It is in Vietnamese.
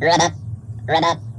Rabbit, rabbit.